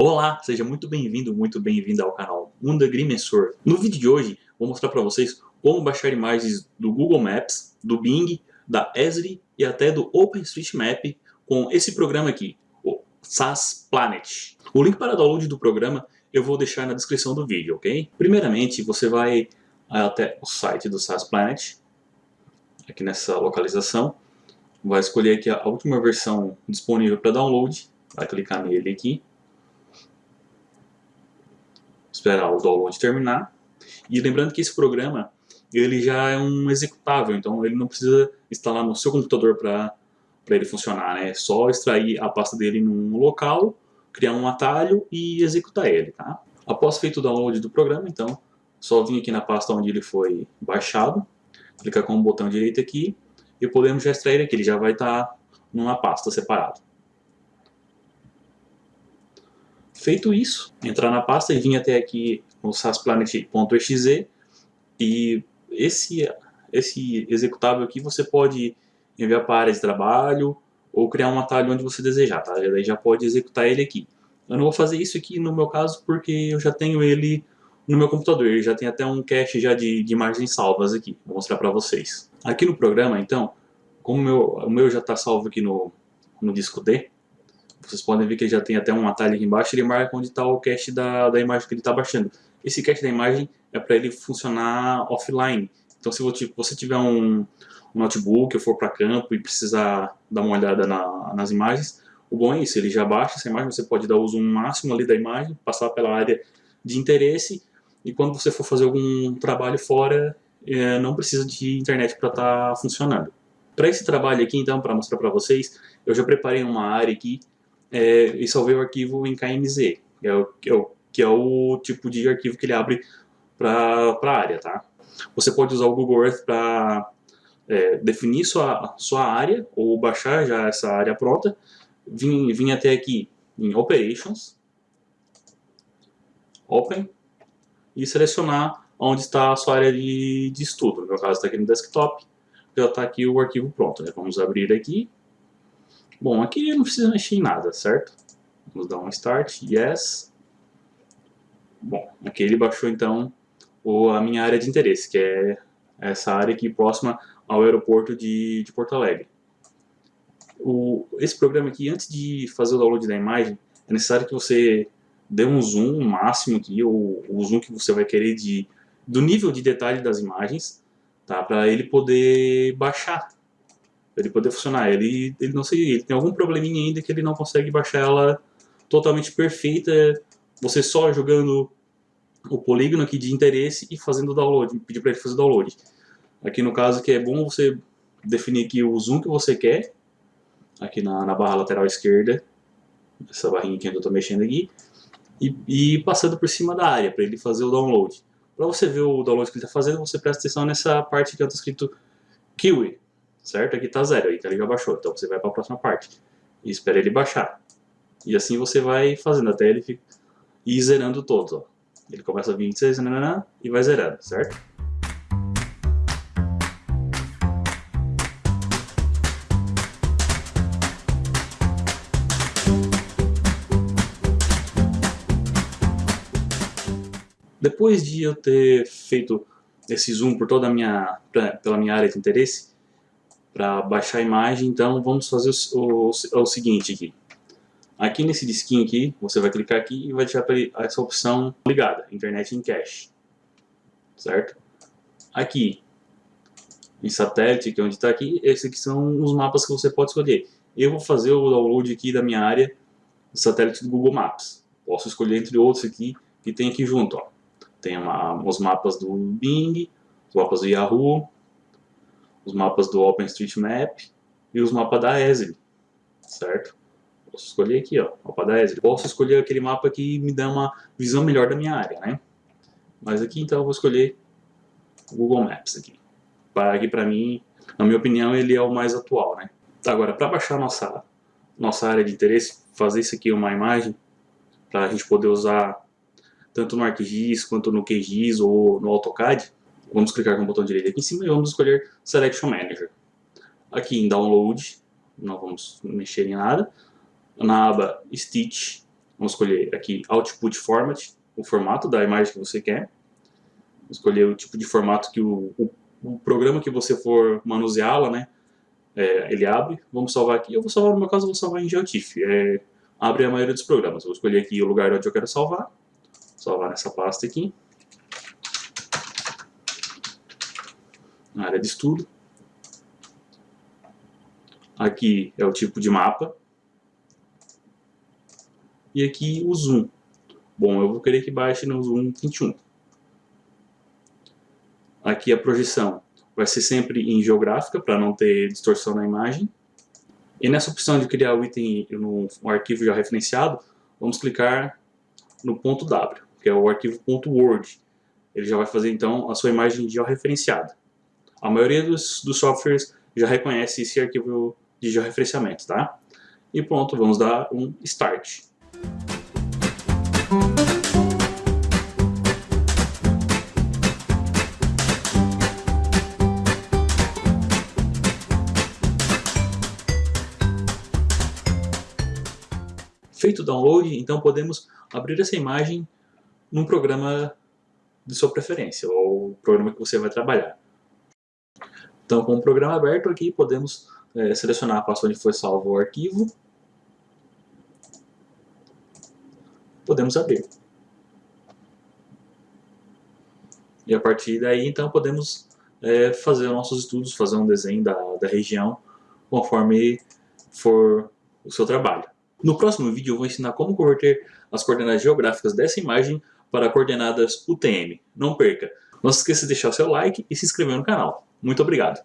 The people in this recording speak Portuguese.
Olá, seja muito bem-vindo, muito bem-vinda ao canal Mundo Agrimensor. No vídeo de hoje, vou mostrar para vocês como baixar imagens do Google Maps, do Bing, da Esri e até do OpenStreetMap com esse programa aqui, o SAS Planet. O link para download do programa eu vou deixar na descrição do vídeo, ok? Primeiramente, você vai até o site do SAS Planet, aqui nessa localização, vai escolher aqui a última versão disponível para download, vai clicar nele aqui, esperar o download terminar, e lembrando que esse programa ele já é um executável, então ele não precisa instalar no seu computador para ele funcionar, né? é só extrair a pasta dele num local, criar um atalho e executar ele. Tá? Após feito o download do programa, então, só vir aqui na pasta onde ele foi baixado, clicar com o botão direito aqui e podemos já extrair aqui, ele já vai estar tá numa pasta separada. Feito isso, entrar na pasta e vir até aqui no sasplanet.exe e esse, esse executável aqui você pode enviar para área de trabalho ou criar um atalho onde você desejar, tá? Daí já pode executar ele aqui. Eu não vou fazer isso aqui no meu caso porque eu já tenho ele no meu computador. Ele já tem até um cache já de, de imagens salvas aqui. Vou mostrar para vocês. Aqui no programa, então, como meu, o meu já está salvo aqui no, no disco D, vocês podem ver que ele já tem até um atalho aqui embaixo, ele marca onde está o cache da, da imagem que ele está baixando. Esse cache da imagem é para ele funcionar offline. Então se você tiver um, um notebook ou for para campo e precisar dar uma olhada na, nas imagens, o bom é isso, ele já baixa essa imagem, você pode dar o zoom máximo ali da imagem, passar pela área de interesse e quando você for fazer algum trabalho fora, é, não precisa de internet para estar tá funcionando. Para esse trabalho aqui, então, para mostrar para vocês, eu já preparei uma área aqui é, e salvei o arquivo em KMZ, que é o, que é o, que é o tipo de arquivo que ele abre para a área. Tá? Você pode usar o Google Earth para é, definir sua, sua área ou baixar já essa área pronta, vim, vim até aqui em Operations, Open, e selecionar onde está a sua área de, de estudo. No meu caso está aqui no desktop, já está aqui o arquivo pronto. Né? Vamos abrir aqui. Bom, aqui não precisa mexer em nada, certo? Vamos dar um Start, Yes. Bom, aqui ele baixou então a minha área de interesse, que é essa área aqui próxima ao aeroporto de, de Porto Alegre. O, esse programa aqui, antes de fazer o download da imagem, é necessário que você dê um zoom máximo aqui, ou o zoom que você vai querer de, do nível de detalhe das imagens, tá? para ele poder baixar ele poder funcionar. Ele, ele não sei, ele tem algum probleminha ainda que ele não consegue baixar ela totalmente perfeita, você só jogando o polígono aqui de interesse e fazendo o download, pedir para ele fazer o download. Aqui no caso que é bom você definir aqui o zoom que você quer, aqui na, na barra lateral esquerda, essa barrinha que eu estou mexendo aqui, e, e, passando por cima da área para ele fazer o download. Para você ver o download que ele está fazendo, você presta atenção nessa parte que está escrito Kiwi, certo? Aqui está zero, aí ele já baixou, então você vai para a próxima parte e espera ele baixar. E assim você vai fazendo até ele ir zerando todos, ó. Ele começa a 26 nanana, e vai zerando, certo? Depois de eu ter feito esse zoom por toda a minha, pela minha área de interesse, para baixar a imagem, então vamos fazer o, o, o, seguinte aqui. Aqui nesse disquinho aqui, você vai clicar aqui e vai deixar essa opção ligada, Internet em Cache. Certo? Aqui, em satélite, que é onde está aqui, esses aqui são os mapas que você pode escolher. Eu vou fazer o download aqui da minha área do satélite do Google Maps. Posso escolher entre outros aqui que tem aqui junto. Ó. Tem uma, os mapas do Bing, os mapas do Yahoo, os mapas do OpenStreetMap e os mapas da Esri, certo? Posso escolher aqui, ó, mapa da Esri. Posso escolher aquele mapa que me dá uma visão melhor da minha área, né? Mas aqui então eu vou escolher o Google Maps aqui. Para aqui para mim, na minha opinião, ele é o mais atual, né? Agora, para baixar nossa nossa área de interesse, fazer isso aqui uma imagem para a gente poder usar tanto no ArcGIS quanto no QGIS ou no AutoCAD, vamos clicar com o botão direito aqui em cima e vamos escolher Selection Manager. Aqui em Download, não vamos mexer em nada. Na aba Stitch, Vamos escolher aqui Output Format, o formato da imagem que você quer. Escolher o tipo de formato que o, o, o programa que você for manuseá-la, né, é, ele abre. Vamos salvar aqui. Eu vou salvar, no meu caso, vou salvar em GeoTIFF. É, abre a maioria dos programas. Vou escolher aqui o lugar onde eu quero salvar. Salvar nessa pasta aqui. Área de estudo. Aqui é o tipo de mapa. E aqui o zoom. Bom, eu vou querer que baixe no zoom 21. Aqui a projeção vai ser sempre em geográfica, para não ter distorção na imagem. E nessa opção de criar o item no arquivo já referenciado, vamos clicar no ponto W, que é o arquivo .word. Ele já vai fazer então a sua imagem georreferenciada. A maioria dos, dos softwares já reconhece esse arquivo de georreferenciamento, tá? E pronto, vamos dar um Start. Feito o download, então podemos abrir essa imagem num programa de sua preferência, ou programa que você vai trabalhar. Então, com o programa aberto aqui, podemos é, selecionar a pasta onde foi salvo o arquivo. Podemos abrir. E a partir daí, então, podemos é, fazer nossos estudos, fazer um desenho da, da região, conforme for o seu trabalho. No próximo vídeo eu vou ensinar como converter as coordenadas geográficas dessa imagem para coordenadas UTM. Não perca! Não se esqueça de deixar o seu like e se inscrever no canal. Muito obrigado!